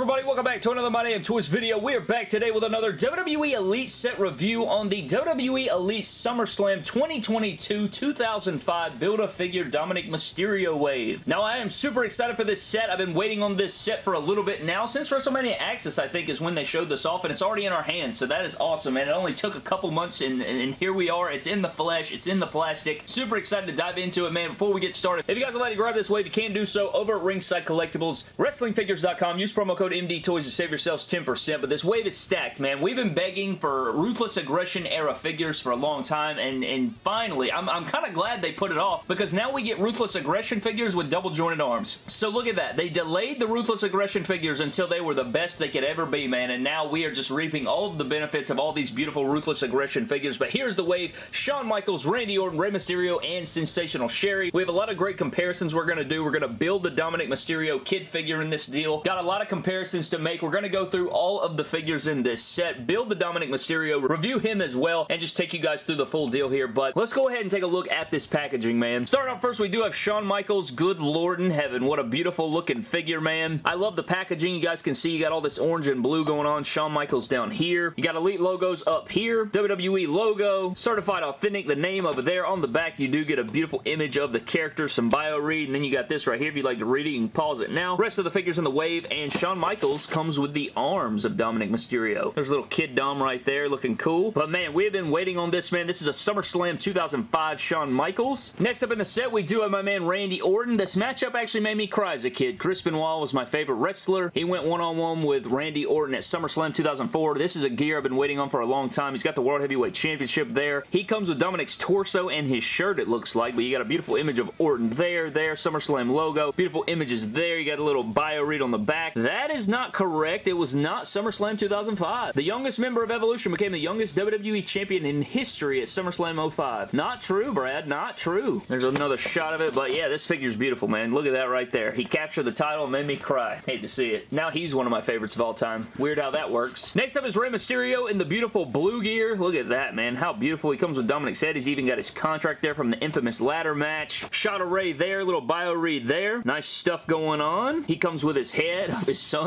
everybody? Welcome back to another My Damn Toys video. We are back today with another WWE Elite set review on the WWE Elite SummerSlam 2022-2005 Build-A-Figure Dominic Mysterio Wave. Now, I am super excited for this set. I've been waiting on this set for a little bit now. Since WrestleMania Access, I think, is when they showed this off, and it's already in our hands, so that is awesome, and it only took a couple months, and, and here we are. It's in the flesh. It's in the plastic. Super excited to dive into it, man. Before we get started, if you guys would like to grab this wave, you can do so over at Ringside Collectibles, WrestlingFigures.com. Use promo code MD Toys to save yourselves 10%, but this wave is stacked, man. We've been begging for Ruthless Aggression era figures for a long time, and, and finally, I'm, I'm kind of glad they put it off, because now we get Ruthless Aggression figures with double jointed arms. So look at that. They delayed the Ruthless Aggression figures until they were the best they could ever be, man, and now we are just reaping all of the benefits of all these beautiful Ruthless Aggression figures, but here's the wave. Shawn Michaels, Randy Orton, Rey Mysterio, and Sensational Sherri. We have a lot of great comparisons we're going to do. We're going to build the Dominic Mysterio kid figure in this deal. Got a lot of comparisons to make. We're going to go through all of the figures in this set, build the Dominic Mysterio, review him as well, and just take you guys through the full deal here. But let's go ahead and take a look at this packaging, man. Starting off first, we do have Shawn Michaels. Good lord in heaven. What a beautiful looking figure, man. I love the packaging. You guys can see you got all this orange and blue going on. Shawn Michaels down here. You got Elite logos up here. WWE logo. Certified Authentic, the name over there. On the back, you do get a beautiful image of the character, some bio read, and then you got this right here. If you'd like to read it, you can pause it now. Rest of the figures in the wave, and Shawn Michaels comes with the arms of Dominic Mysterio. There's a little kid Dom right there looking cool. But man, we have been waiting on this, man. This is a SummerSlam 2005 Shawn Michaels. Next up in the set, we do have my man Randy Orton. This matchup actually made me cry as a kid. Chris Benoit was my favorite wrestler. He went one-on-one -on -one with Randy Orton at SummerSlam 2004. This is a gear I've been waiting on for a long time. He's got the World Heavyweight Championship there. He comes with Dominic's torso and his shirt, it looks like, but you got a beautiful image of Orton there, there, SummerSlam logo. Beautiful images there. You got a little bio read on the back. That is not correct. It was not SummerSlam 2005. The youngest member of Evolution became the youngest WWE champion in history at SummerSlam 05. Not true, Brad. Not true. There's another shot of it, but yeah, this figure's beautiful, man. Look at that right there. He captured the title and made me cry. Hate to see it. Now he's one of my favorites of all time. Weird how that works. Next up is Rey Mysterio in the beautiful blue gear. Look at that, man. How beautiful. He comes with Dominic's head. He's even got his contract there from the infamous ladder match. Shot of Rey there. Little bio read there. Nice stuff going on. He comes with his head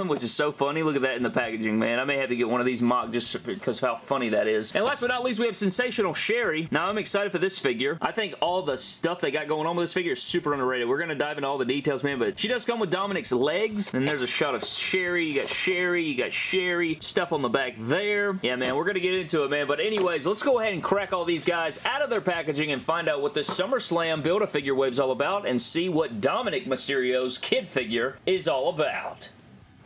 which is so funny. Look at that in the packaging, man. I may have to get one of these mocked just because of how funny that is. And last but not least, we have Sensational Sherri. Now, I'm excited for this figure. I think all the stuff they got going on with this figure is super underrated. We're going to dive into all the details, man, but she does come with Dominic's legs, and there's a shot of Sherri. You got Sherri. you got Sherri. stuff on the back there. Yeah, man, we're going to get into it, man, but anyways, let's go ahead and crack all these guys out of their packaging and find out what this SummerSlam Build-A-Figure Wave's all about and see what Dominic Mysterio's kid figure is all about.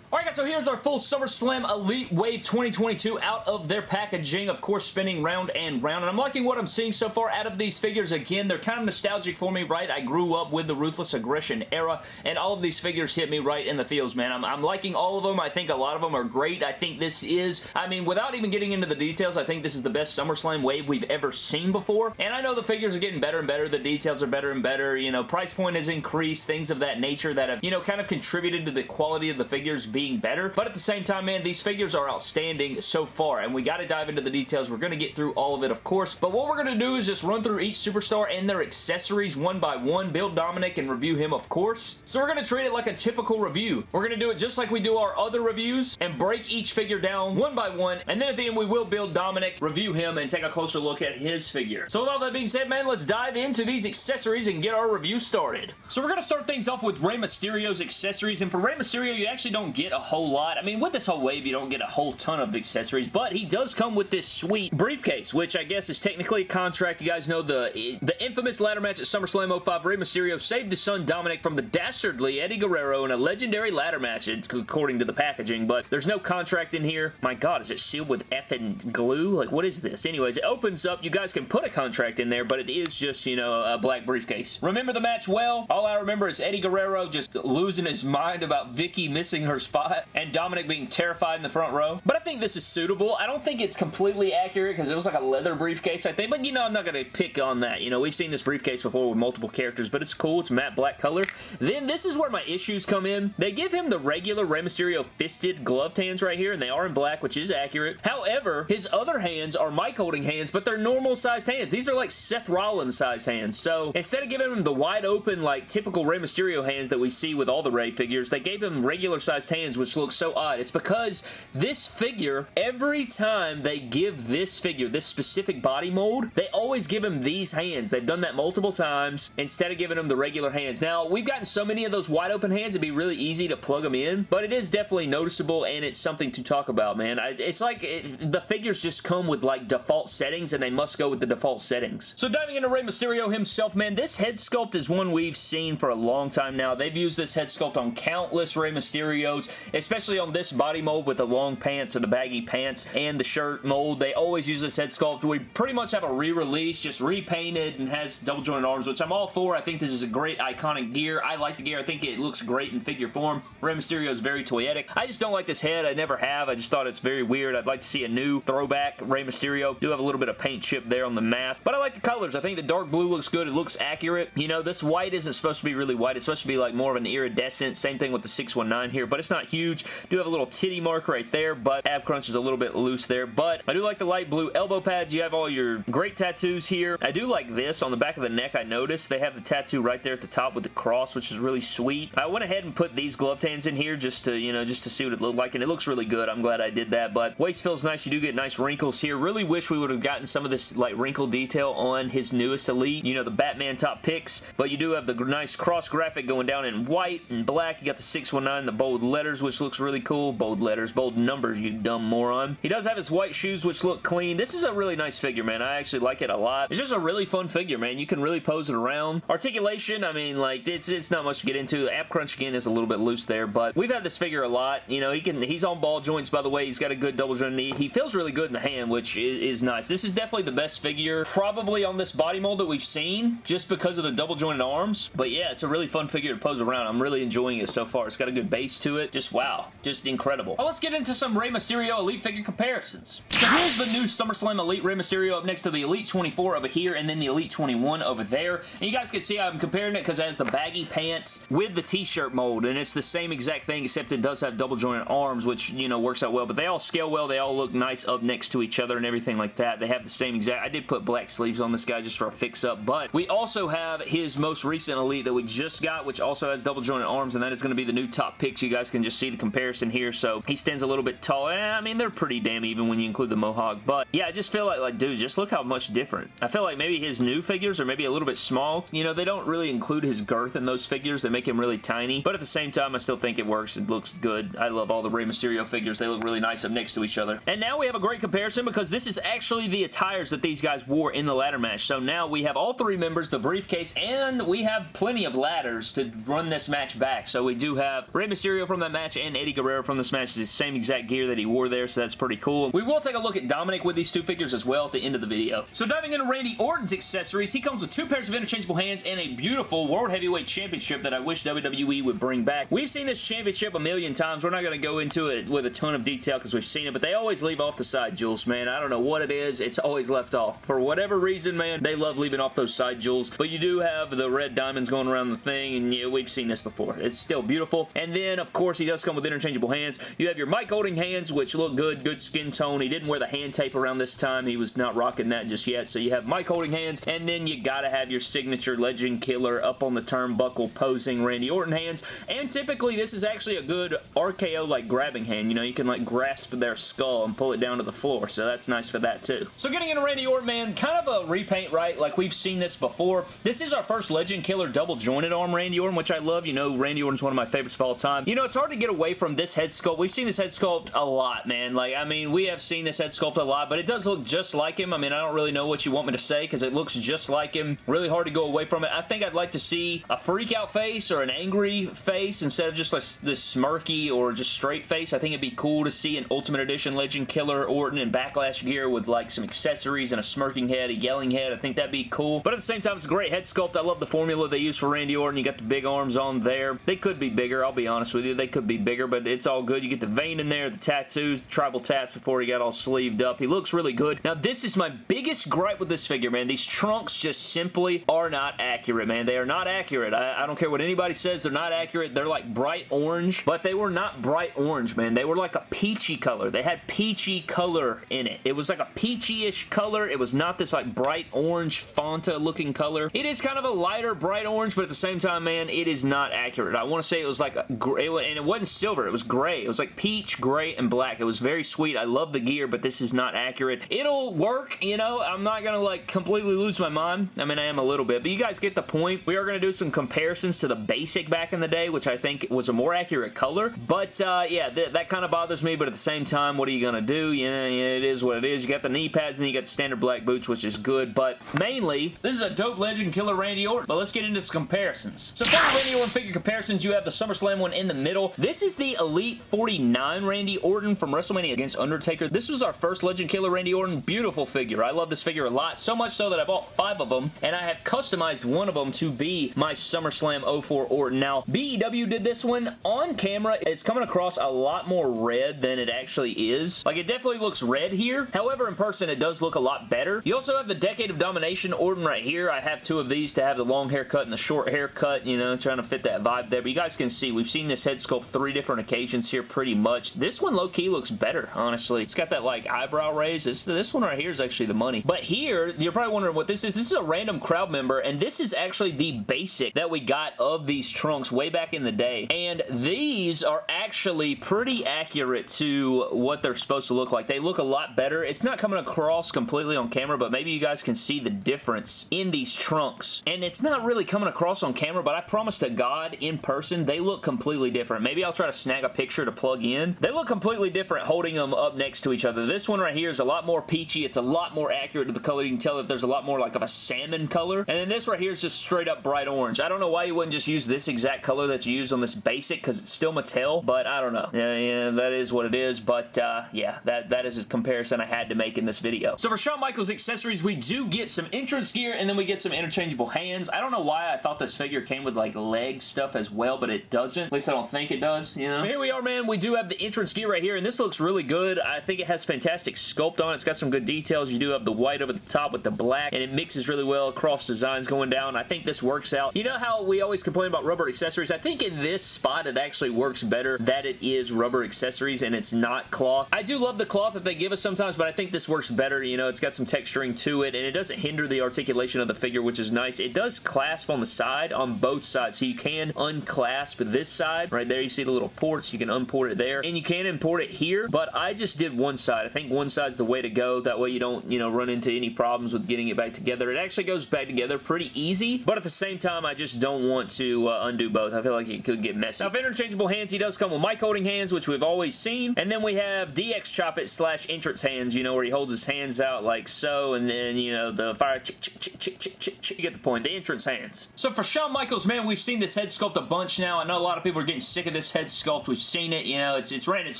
Alright guys, so here's our full SummerSlam Elite Wave 2022 out of their packaging, of course spinning round and round, and I'm liking what I'm seeing so far out of these figures. Again, they're kind of nostalgic for me, right? I grew up with the Ruthless Aggression era, and all of these figures hit me right in the feels, man. I'm, I'm liking all of them. I think a lot of them are great. I think this is, I mean, without even getting into the details, I think this is the best SummerSlam Wave we've ever seen before, and I know the figures are getting better and better. The details are better and better. You know, price point has increased, things of that nature that have, you know, kind of contributed to the quality of the figures being better. But at the same time, man, these figures are outstanding so far, and we got to dive into the details. We're going to get through all of it, of course. But what we're going to do is just run through each superstar and their accessories one by one, build Dominic, and review him, of course. So we're going to treat it like a typical review. We're going to do it just like we do our other reviews and break each figure down one by one, and then at the end, we will build Dominic, review him, and take a closer look at his figure. So with all that being said, man, let's dive into these accessories and get our review started. So we're going to start things off with Rey Mysterio's accessories, and for Rey Mysterio, you actually don't get a whole lot. I mean, with this whole wave, you don't get a whole ton of accessories, but he does come with this sweet briefcase, which I guess is technically a contract. You guys know the, the infamous ladder match at SummerSlam 05. Rey Mysterio saved his son Dominic from the dastardly Eddie Guerrero in a legendary ladder match, according to the packaging, but there's no contract in here. My God, is it sealed with effing glue? Like, what is this? Anyways, it opens up. You guys can put a contract in there, but it is just, you know, a black briefcase. Remember the match well? All I remember is Eddie Guerrero just losing his mind about Vickie missing her spot and Dominic being terrified in the front row. But I think this is suitable. I don't think it's completely accurate because it was like a leather briefcase, I think. But, you know, I'm not going to pick on that. You know, we've seen this briefcase before with multiple characters, but it's cool. It's matte black color. Then this is where my issues come in. They give him the regular Rey Mysterio fisted gloved hands right here, and they are in black, which is accurate. However, his other hands are mic holding hands, but they're normal sized hands. These are like Seth Rollins sized hands. So instead of giving him the wide open, like typical Rey Mysterio hands that we see with all the Rey figures, they gave him regular sized hands hands, which looks so odd. It's because this figure, every time they give this figure, this specific body mold, they always give him these hands. They've done that multiple times instead of giving him the regular hands. Now, we've gotten so many of those wide open hands, it'd be really easy to plug them in, but it is definitely noticeable and it's something to talk about, man. It's like it, the figures just come with like default settings and they must go with the default settings. So diving into Rey Mysterio himself, man, this head sculpt is one we've seen for a long time now. They've used this head sculpt on countless Rey Mysterios, especially on this body mold with the long pants or the baggy pants and the shirt mold. They always use this head sculpt. We pretty much have a re-release, just repainted and has double jointed arms, which I'm all for. I think this is a great iconic gear. I like the gear. I think it looks great in figure form. Rey Mysterio is very toyetic. I just don't like this head. I never have. I just thought it's very weird. I'd like to see a new throwback Rey Mysterio. Do have a little bit of paint chip there on the mask, but I like the colors. I think the dark blue looks good. It looks accurate. You know, this white isn't supposed to be really white. It's supposed to be like more of an iridescent. Same thing with the 619 here, but it's not huge. Do have a little titty mark right there, but ab crunch is a little bit loose there, but I do like the light blue elbow pads. You have all your great tattoos here. I do like this on the back of the neck. I noticed they have the tattoo right there at the top with the cross, which is really sweet. I went ahead and put these glove hands in here just to, you know, just to see what it looked like, and it looks really good. I'm glad I did that, but waist feels nice. You do get nice wrinkles here. Really wish we would have gotten some of this, like, wrinkle detail on his newest Elite. You know, the Batman top picks, but you do have the nice cross graphic going down in white and black. You got the 619, the bold letters, which looks really cool. Bold letters, bold numbers, you dumb moron. He does have his white shoes, which look clean. This is a really nice figure, man. I actually like it a lot. It's just a really fun figure, man. You can really pose it around. Articulation, I mean, like, it's, it's not much to get into. Ab Crunch, again, is a little bit loose there, but we've had this figure a lot. You know, he can he's on ball joints, by the way. He's got a good double joint knee. He feels really good in the hand, which is, is nice. This is definitely the best figure probably on this body mold that we've seen, just because of the double jointed arms. But yeah, it's a really fun figure to pose around. I'm really enjoying it so far. It's got a good base to it. Just wow. Just incredible. Well, let's get into some Rey Mysterio Elite figure comparisons. So here's the new SummerSlam Elite Rey Mysterio up next to the Elite 24 over here and then the Elite 21 over there. And you guys can see I'm comparing it because it has the baggy pants with the t-shirt mold and it's the same exact thing except it does have double jointed arms which, you know, works out well. But they all scale well. They all look nice up next to each other and everything like that. They have the same exact... I did put black sleeves on this guy just for a fix-up, but we also have his most recent Elite that we just got, which also has double jointed arms, and that is going to be the new top picks. You guys can just see the comparison here, so he stands a little bit tall. Eh, I mean, they're pretty damn even when you include the mohawk, but yeah, I just feel like, like, dude, just look how much different. I feel like maybe his new figures are maybe a little bit small. You know, they don't really include his girth in those figures. They make him really tiny, but at the same time, I still think it works. It looks good. I love all the Rey Mysterio figures. They look really nice up next to each other. And now we have a great comparison because this is actually the attires that these guys wore in the ladder match. So now we have all three members, the briefcase, and we have plenty of ladders to run this match back. So we do have Rey Mysterio from that match and Eddie Guerrero from this match. is the same exact gear that he wore there, so that's pretty cool. We will take a look at Dominic with these two figures as well at the end of the video. So diving into Randy Orton's accessories, he comes with two pairs of interchangeable hands and a beautiful World Heavyweight Championship that I wish WWE would bring back. We've seen this championship a million times. We're not going to go into it with a ton of detail because we've seen it, but they always leave off the side jewels, man. I don't know what it is. It's always left off. For whatever reason, man, they love leaving off those side jewels, but you do have the red diamonds going around the thing, and yeah, we've seen this before. It's still beautiful. And then, of course, he does come with interchangeable hands. You have your mic holding hands, which look good, good skin tone. He didn't wear the hand tape around this time. He was not rocking that just yet, so you have mic holding hands, and then you gotta have your signature Legend Killer up on the turnbuckle posing Randy Orton hands, and typically this is actually a good RKO like grabbing hand. You know, you can like grasp their skull and pull it down to the floor, so that's nice for that too. So getting into Randy Orton, man, kind of a repaint, right? Like we've seen this before. This is our first Legend Killer double jointed arm Randy Orton, which I love. You know, Randy Orton's one of my favorites of all time. You know, it's hard to get away from this head sculpt. We've seen this head sculpt a lot, man. Like, I mean, we have seen this head sculpt a lot, but it does look just like him. I mean, I don't really know what you want me to say because it looks just like him. Really hard to go away from it. I think I'd like to see a freak out face or an angry face instead of just like this smirky or just straight face. I think it'd be cool to see an Ultimate Edition Legend Killer Orton in Backlash gear with like some accessories and a smirking head, a yelling head. I think that'd be cool. But at the same time, it's a great head sculpt. I love the formula they use for Randy Orton. You got the big arms on there. They could be bigger, I'll be honest with you. They could be bigger, but it's all good. You get the vein in there, the tattoos, the tribal tats before he got all sleeved up. He looks really good. Now, this is my biggest gripe with this figure, man. These trunks just simply are not accurate, man. They are not accurate. I, I don't care what anybody says. They're not accurate. They're like bright orange, but they were not bright orange, man. They were like a peachy color. They had peachy color in it. It was like a peachy-ish color. It was not this like bright orange Fanta looking color. It is kind of a lighter bright orange, but at the same time, man, it is not accurate. I want to say it was like a, and it wasn't silver. It was gray. It was like peach, gray, and black. It was very sweet. I love the gear, but this is not accurate. It'll work, you know. I'm not going to like completely lose my mind. I mean, I am a little bit, but you guys get the point. We are going to do some comparisons to the basic back in the day, which I think was a more accurate color. But uh, yeah, th that kind of bothers me, but at the same time, what are you going to do? You know, it is what it is. You got the knee pads and then you got the standard black boots, which is good, but mainly, this is a dope legend killer Randy Orton. But let's get into some comparisons. So for the Randy Orton figure comparisons, you have the SummerSlam one in the middle. This is the Elite 49 Randy Orton from WrestleMania against Undertaker. This was our first legend killer Randy Orton. Beautiful figure. I love this figure a lot, so much so that I bought five of them, and I have customized one of them to be my SummerSlam 04 Orton. Now, BEW did this one on camera. It's coming across a lot more red than it actually is. Like, it definitely looks red here. However, in person, it does look a lot better. You also have the Decade of Domination Orton right here. I have two of these to have the long haircut and the short haircut, you know, trying to fit that vibe there. But you guys can see, we've seen this head sculpt three different occasions here pretty much. This one low-key looks better, honestly. It's got that, like, eyebrow raise. This, this one right here is actually the money. But here, you're probably wondering what this is. This is a random crowd member, and this is actually the basic that we got of these trunks way back in the day. And these are actually pretty accurate to what they're supposed to look like. They look a lot better. It's not coming across completely on camera, but maybe you guys can see the difference in these trunks. And it's not really coming across on camera, but I promise to God, in person, they look completely different. Maybe I'll try to snag a picture to plug in. They look completely different holding them up next to each other. This one right here is a lot more peachy. It's a lot more accurate to the color. You can tell that there's a lot more like of a salmon color. And then this right here is just straight up bright orange. I don't know why you wouldn't just use this exact color that you use on this basic because it's still Mattel, but I don't know. Yeah, yeah, that is what it is, but uh, yeah, that, that is a comparison I had to make in this video. So for Shawn Michaels accessories, we do get some entrance gear and then we get some interchangeable hands. I don't know why I thought this figure came with like leg stuff as well, but it doesn't. At least I don't think it does, you know? Here we are, man. We do have the entrance gear right here, and this looks really good. I think it has fantastic sculpt on it. It's got some good details. You do have the white over the top with the black, and it mixes really well. Cross designs going down. I think this works out. You know how we always complain about rubber accessories? I think in this spot, it actually works better that it is rubber accessories and it's not cloth. I do love the cloth that they give us sometimes, but I think this works better. You know, it's got some texturing to it, and it doesn't hinder the articulation of the figure, which is nice. It does clasp on the side, on both sides, so you can unclasp this side. Right there, you see the little ports. You can unport it there, and you can import it here, but I just did one side. I think one side's the way to go. That way you don't, you know, run into any problems with getting it back together. It actually goes back together pretty easy, but at the same time, I just don't want to uh, undo both. I feel like it could get messy. Now, for interchangeable hands, he does come with mic holding hands, which we've always seen, and then we have DX Chop It slash entrance hands, you know, where he holds his hands out like so, and then, you know, the fire. You get the point. The entrance hands. So for Shawn Michaels, man, we've seen this head sculpt a bunch now. I know a lot of people are getting sick of this head sculpt. We've seen it, you know, it's, it's ran its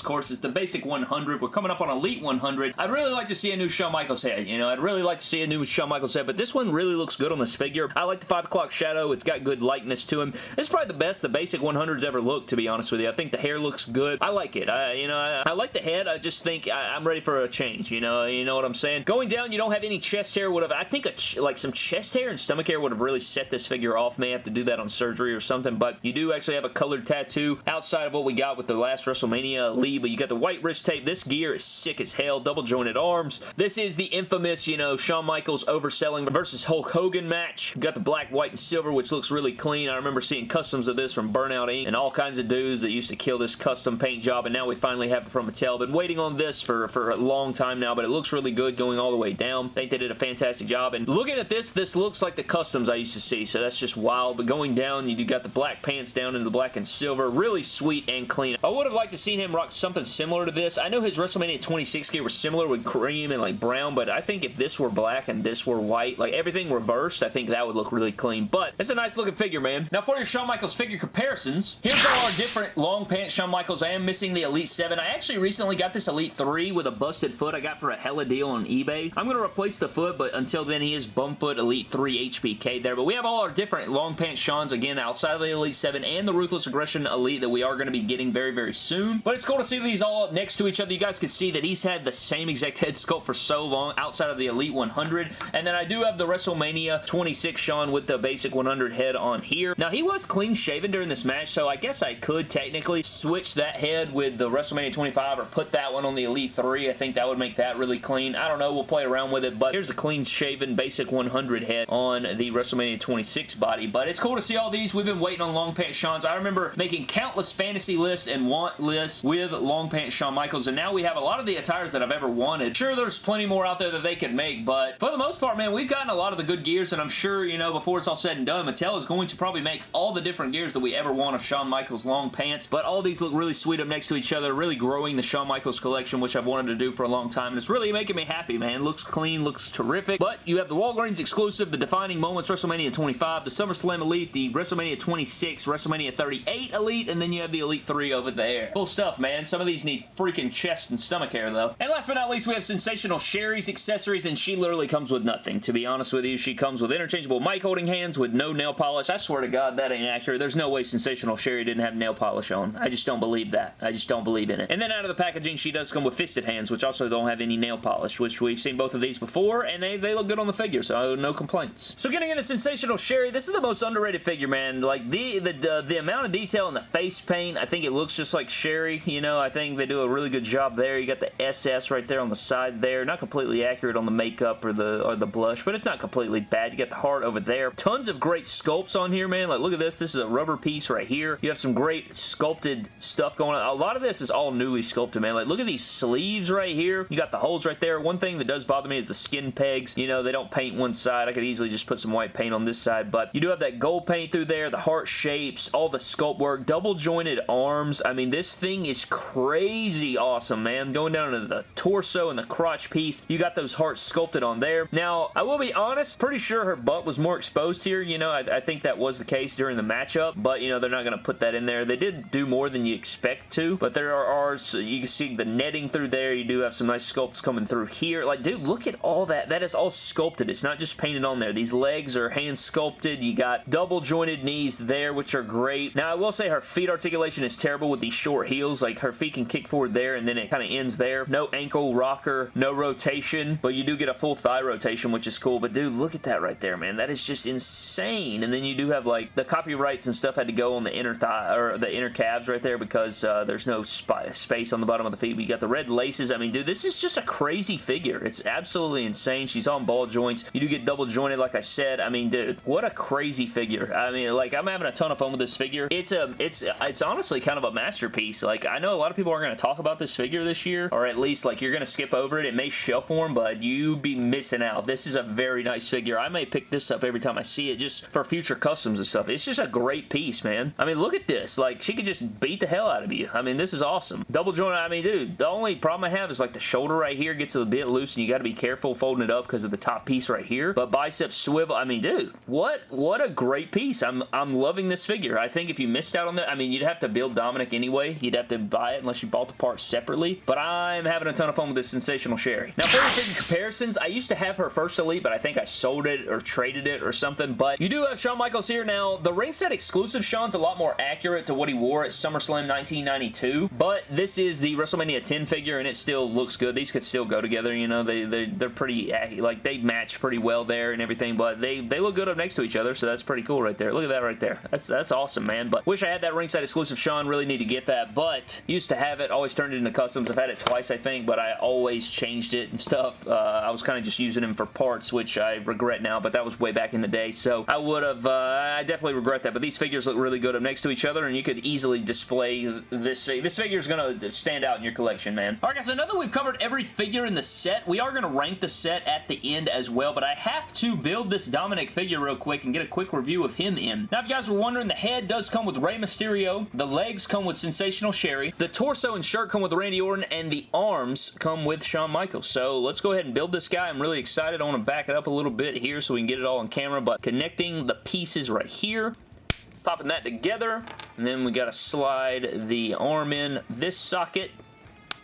course. It's the basic 100. We're coming up on Elite 100. I'd really like to see a new Shawn Michaels head, you know, I'd really like to see a new Shawn Michaels head, but this one really looks good on this figure. I like the 5 o'clock shadow. It's got good likeness to him. It's probably the best the basic 100's ever looked, to be honest with you. I think the hair looks good. I like it. I, you know, I, I like the head. I just think I, am ready for a change, you know, you know what I'm saying? Going down, you don't have any chest hair. Would have, I think, like some chest hair and stomach hair would have really set this figure off. May have to do that on surgery or something, but you do actually have a colored tattoo outside of what we got with the last WrestleMania Elite, but you got the white wrist tape. This gear is sick as hell. Double jointed arms. This is the infamous, you know, Shawn Michaels overselling versus Hulk Hogan match. You got the black, white, and silver, which looks really clean. I remember seeing customs of this from Burnout Inc. and all kinds of dudes that used to kill this custom paint job, and now we finally have it from Mattel. Been waiting on this for, for a long time now, but it looks really good going all the way down. think they did a fantastic job, and looking at this, this looks like the customs I used to see, so that's just wild, but going down, you got the black pants down into the black and silver. Really sweet and clean. I would have liked to seen him rock something similar to this. I know his WrestleMania 26 gear was similar with cream and like brown, but I think if this were black and this were white, like everything reversed, I think that would look really clean, but it's a nice looking figure, man. Now for your Shawn Michaels figure comparisons, here's all our different long pants Shawn Michaels. I am missing the Elite 7. I actually recently got this Elite 3 with a busted foot I got for a hella deal on eBay. I'm going to replace the foot, but until then he is Bumfoot Elite 3 HBK there, but we have all our different long pants Shawns, again, outside of the Elite 7 and the Ruthless Aggression Elite that we are going to be getting very, very soon. But it's cool to see these all next to each other. You guys can see that he's had the same exact head sculpt for so long outside of the Elite 100. And then I do have the WrestleMania 26 Shawn with the basic 100 head on here. Now, he was clean shaven during this match, so I guess I could technically switch that head with the WrestleMania 25 or put that one on the Elite 3. I think that would make that really clean. I don't know. We'll play around with it, but here's a clean shaven basic 100 head on the WrestleMania 26 body. But it's cool to see all these. We've been waiting on long pants Shawns. I remember making countless fantasy lists and want lists with long pants Shawn Michaels, and now we have a lot of the attires that I've ever wanted. Sure, there's plenty more out there that they could make, but for the most part, man, we've gotten a lot of the good gears, and I'm sure, you know, before it's all said and done, Mattel is going to probably make all the different gears that we ever want of Shawn Michaels long pants, but all these look really sweet up next to each other, really growing the Shawn Michaels collection, which I've wanted to do for a long time, and it's really making me happy, man. Looks clean, looks terrific, but you have the Walgreens exclusive, the Defining Moments WrestleMania 25, the SummerSlam Elite, the WrestleMania 26, WrestleMania 38 Elite, and then you have the Elite 3 over there. Cool stuff, man. Some of these need freaking chest and stomach hair, though. And last but not least, we have Sensational Sherri's accessories, and she literally comes with nothing. To be honest with you, she comes with interchangeable mic holding hands with no nail polish. I swear to God, that ain't accurate. There's no way Sensational Sherri didn't have nail polish on. I just don't believe that. I just don't believe in it. And then out of the packaging, she does come with fisted hands, which also don't have any nail polish, which we've seen both of these before, and they, they look good on the figure, so no complaints. So getting into Sensational Sherri, this is the most underrated figure, man. Like, the, the, the, the amount of detail in the face paint, I think it looks just like Sherri, you know, I think they do a really good job there. You got the SS right there on the side there. Not completely accurate on the makeup or the or the blush, but it's not completely bad. You got the heart over there. Tons of great sculpts on here, man. Like, look at this. This is a rubber piece right here. You have some great sculpted stuff going on. A lot of this is all newly sculpted, man. Like, look at these sleeves right here. You got the holes right there. One thing that does bother me is the skin pegs. You know, they don't paint one side. I could easily just put some white paint on this side, but you do have that gold paint through there, the heart shapes, all the sculpt work, double jointed arms. I mean, this thing is crazy awesome, man. Going down to the torso and the crotch piece, you got those hearts sculpted on there. Now, I will be honest, pretty sure her butt was more exposed here. You know, I, I think that was the case during the matchup, but, you know, they're not going to put that in there. They did do more than you expect to, but there are, are you can see the netting through there. You do have some nice sculpts coming through here. Like, dude, look at all that. That is all sculpted. It's not just painted on there. These legs are hand sculpted. You got double jointed knees there, which are great. Now, I will say her feet articulation is terrible with these short heels. Like, her feet can kick forward there, and then it kind of ends there. No ankle rocker, no rotation, but you do get a full thigh rotation, which is cool. But, dude, look at that right there, man. That is just insane. And then you do have, like, the copyrights and stuff had to go on the inner thigh, or the inner calves right there because uh, there's no space on the bottom of the feet. We got the red laces. I mean, dude, this is just a crazy figure. It's absolutely insane. She's on ball joints. You do get double jointed, like I said. I mean, dude, what a crazy figure. I mean, like, I'm having a ton of fun with this figure. It's a, it's, it's honestly kind of a masterpiece. Like, I know a lot of people are going to talk about this figure this year, or at least, like, you're going to skip over it. It may shelf form, but you be missing out. This is a very nice figure. I may pick this up every time I see it just for future customs and stuff. It's just a great piece, man. I mean, look at this. Like, she could just beat the hell out of you. I mean, this is awesome. Double joint, I mean, dude, the only problem I have is, like, the shoulder right here gets a bit loose, and you got to be careful folding it up because of the top piece right here. But bicep swivel, I mean, dude, what what a great piece. I'm, I'm loving this figure. I think if you missed out on that, I mean, you'd have to build Dominic anyway. You'd have to buy it unless you bought the parts separately. But I'm having a ton of fun with this Sensational Sherri. Now, for the comparisons, I used to have her first Elite, but I think I sold it or traded it or something. But you do have Shawn Michaels here. Now, the ringside exclusive Shawn's a lot more accurate to what he wore at SummerSlam 1992. But this is the WrestleMania 10 figure, and it still looks good. These could still go together, you know. They, they, they're pretty, like, they match pretty well there and everything, but they, they look good up next to each other, so that's pretty cool right there. Look at that right there. That's, that's awesome, man. But wish I had that ringside exclusive Shawn. Really need to get that, but used to have it. Always turned it into customs. I've had it twice, I think, but I always changed it and stuff. Uh, I was kind of just using them for parts, which I regret now, but that was way back in the day, so I would have, uh, I definitely regret that, but these figures look really good up next to each other, and you could easily display this figure. This figure is going to stand out in your collection, man. Alright guys, so now that we've covered every figure in the set, we are going to rank the set at the end as well, but I have to build this Dominic figure real quick and get a quick review of him in. Now, if you guys were wondering, the head does come with Rey Mysterio, the legs come with Sensational Sherri, the torso and shirt come with Randy Orton, and the arms come with Shawn Michaels. So let's go ahead and build this guy. I'm really excited. I want to back it up a little bit here so we can get it all on camera, but connecting the pieces right here, popping that together, and then we got to slide the arm in this socket,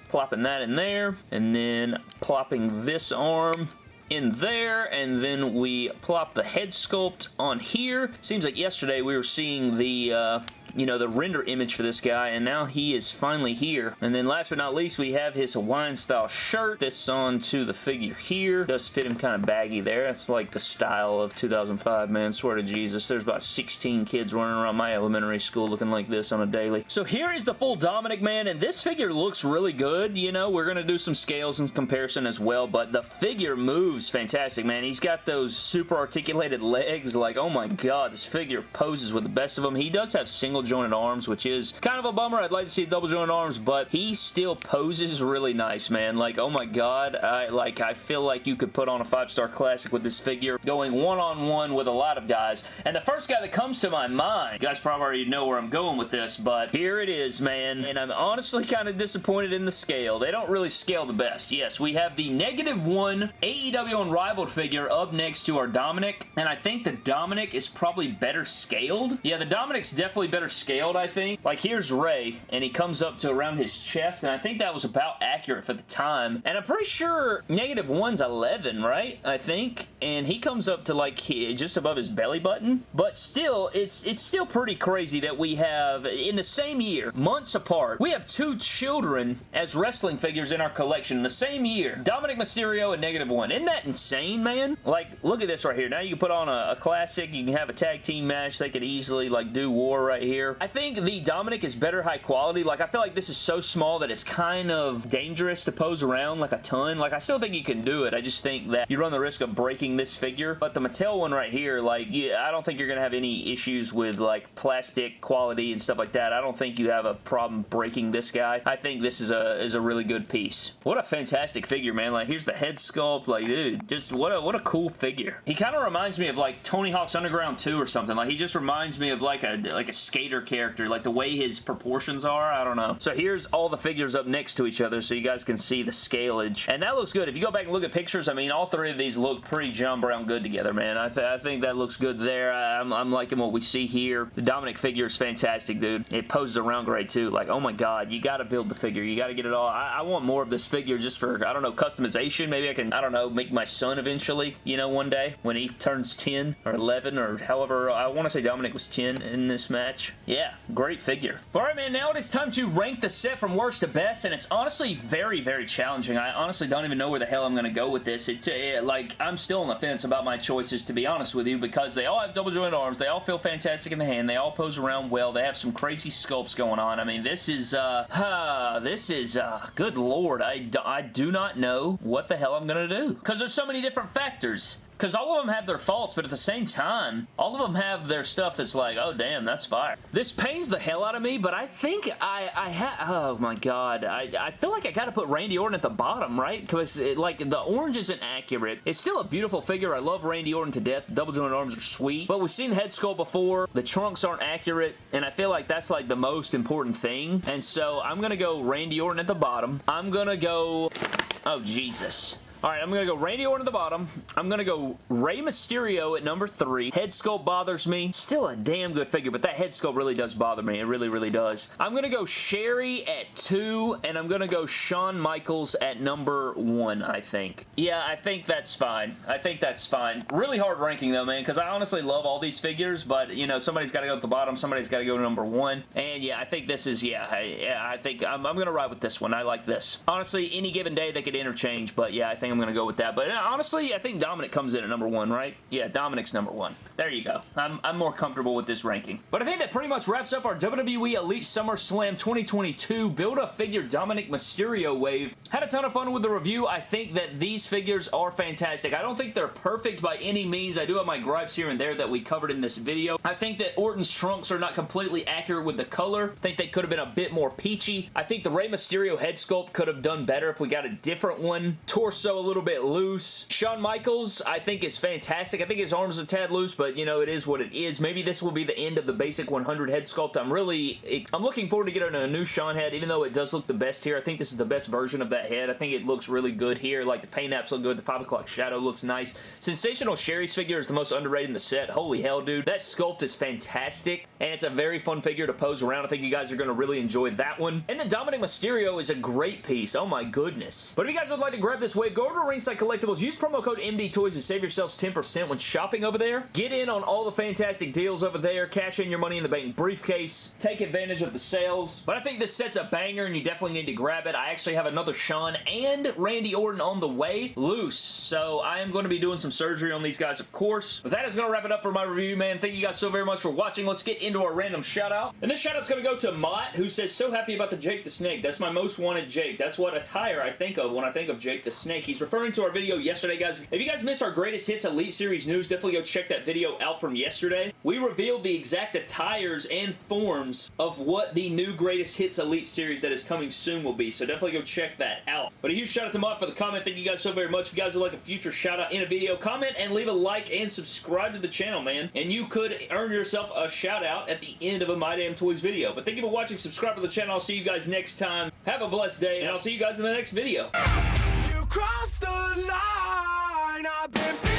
plopping that in there, and then plopping this arm in there, and then we plop the head sculpt on here. Seems like yesterday we were seeing the, uh, you know, the render image for this guy, and now he is finally here. And then last but not least, we have his Hawaiian style shirt. This on to the figure here. Does fit him kind of baggy there. That's like the style of 2005, man. Swear to Jesus. There's about 16 kids running around my elementary school looking like this on a daily. So here is the full Dominic, man, and this figure looks really good. You know, we're going to do some scales and comparison as well, but the figure moves fantastic, man. He's got those super articulated legs. Like, oh my god, this figure poses with the best of them. He does have single jointed arms, which is kind of a bummer. I'd like to see double jointed arms, but he still poses really nice, man. Like, oh my god, I like I feel like you could put on a five-star classic with this figure going one-on-one -on -one with a lot of guys. And the first guy that comes to my mind, you guys probably already know where I'm going with this, but here it is, man. And I'm honestly kind of disappointed in the scale. They don't really scale the best. Yes, we have the negative one AEW Unrivaled figure up next to our Dominic, and I think the Dominic is probably better scaled. Yeah, the Dominic's definitely better scaled, I think. Like, here's Rey, and he comes up to around his chest, and I think that was about accurate for the time. And I'm pretty sure negative one's 11, right? I think. And he comes up to, like, just above his belly button. But still, it's, it's still pretty crazy that we have, in the same year, months apart, we have two children as wrestling figures in our collection in the same year. Dominic Mysterio and Negative One. Isn't that insane, man? Like, look at this right here. Now you can put on a, a classic. You can have a tag team match. They could easily, like, do war right here. I think the Dominic is better high quality. Like, I feel like this is so small that it's kind of dangerous to pose around like a ton. Like, I still think you can do it. I just think that you run the risk of breaking this figure. But the Mattel one right here, like, yeah, I don't think you're going to have any issues with, like, plastic quality and stuff like that. I don't think you have a problem breaking this guy. I think this is a, is a really good piece. What a fantastic figure, man. Like, here's the head sculpt. Like, dude, just what a, what a cool figure. He kind of reminds me of, like, Tony Hawk's Underground 2 or something. Like, he just reminds me of, like, a, like a skater character. Like, the way his proportions are. I don't know. So here's all the figures up next to each other so you guys can see the scalage. And that looks good. If you go back and look at pictures, I mean, all three of these look pretty John Brown good together, man. I, th I think that looks good there. I'm, I'm liking what we see here. The Dominic figure is fantastic, dude. It poses around great, too. Like, oh my god, you gotta build the figure. You gotta get it all. I, I want more of this figure just for, I don't know, customization. Maybe I can, I don't know, make my son eventually, you know, one day when he turns 10 or 11 or however. I want to say Dominic was 10 in this match. Yeah, great figure. Alright, man, now it is time to rank the set from worst to best, and it's honestly very, very challenging. I honestly don't even know where the hell I'm going to go with this. It's it, like, I'm still on the fence about my choices, to be honest with you, because they all have double jointed arms. They all feel fantastic in the hand. They all pose around well. They have some crazy sculpts going on. I mean, this is, uh, uh this is, uh, good lord. I, I do not know what the hell I'm to do, because there's so many different factors. Because all of them have their faults, but at the same time, all of them have their stuff that's like, oh damn, that's fire. This pains the hell out of me, but I think I, I have, oh my god, I, I feel like I gotta put Randy Orton at the bottom, right? Because like the orange isn't accurate. It's still a beautiful figure. I love Randy Orton to death. Double jointed arms are sweet, but we've seen head sculpt before. The trunks aren't accurate, and I feel like that's like the most important thing. And so I'm gonna go Randy Orton at the bottom. I'm gonna go, oh Jesus. Alright, I'm going to go Randy Orton at the bottom. I'm going to go Rey Mysterio at number three. Head sculpt bothers me. Still a damn good figure, but that head sculpt really does bother me. It really, really does. I'm going to go Sherri at two, and I'm going to go Shawn Michaels at number one, I think. Yeah, I think that's fine. I think that's fine. Really hard ranking, though, man, because I honestly love all these figures, but, you know, somebody's got to go at the bottom. Somebody's got to go to number one. And, yeah, I think this is, yeah, I, I think I'm, I'm going to ride with this one. I like this. Honestly, any given day, they could interchange, but, yeah, I think I'm going to go with that. But uh, honestly, I think Dominic comes in at number one, right? Yeah, Dominic's number one. There you go. I'm, I'm more comfortable with this ranking. But I think that pretty much wraps up our WWE Elite SummerSlam 2022 Build-A-Figure Dominic Mysterio wave. Had a ton of fun with the review. I think that these figures are fantastic. I don't think they're perfect by any means. I do have my gripes here and there that we covered in this video. I think that Orton's trunks are not completely accurate with the color. I think they could have been a bit more peachy. I think the Rey Mysterio head sculpt could have done better if we got a different one. Torso little bit loose. Shawn Michaels, I think, is fantastic. I think his arms are a tad loose, but, you know, it is what it is. Maybe this will be the end of the basic 100 head sculpt. I'm really... I'm looking forward to getting a new Shawn head, even though it does look the best here. I think this is the best version of that head. I think it looks really good here. Like, the paint apps look good. The 5 o'clock shadow looks nice. Sensational Sherri's figure is the most underrated in the set. Holy hell, dude. That sculpt is fantastic, and it's a very fun figure to pose around. I think you guys are going to really enjoy that one. And the Dominic Mysterio is a great piece. Oh my goodness. But if you guys would like to grab this wave, go over to Ringside Collectibles. Use promo code MDTOYS to save yourselves 10% when shopping over there. Get in on all the fantastic deals over there. Cash in your money in the bank briefcase. Take advantage of the sales. But I think this set's a banger and you definitely need to grab it. I actually have another Shawn and Randy Orton on the way loose. So I am going to be doing some surgery on these guys, of course. But that is going to wrap it up for my review, man. Thank you guys so very much for watching. Let's get into our random shout out. And this shout out's going to go to Mott, who says, so happy about the Jake the Snake. That's my most wanted Jake. That's what attire I think of when I think of Jake the Snake. He's He's referring to our video yesterday, guys. If you guys missed our Greatest Hits Elite Series news, definitely go check that video out from yesterday. We revealed the exact attires and forms of what the new Greatest Hits Elite Series that is coming soon will be, so definitely go check that out. But a huge shout out to Mod for the comment. Thank you guys so very much. If you guys would like a future shout out in a video, comment and leave a like and subscribe to the channel, man. And you could earn yourself a shout out at the end of a My Damn Toys video. But thank you for watching. Subscribe to the channel. I'll see you guys next time. Have a blessed day, and I'll see you guys in the next video. You crossed the line, I've been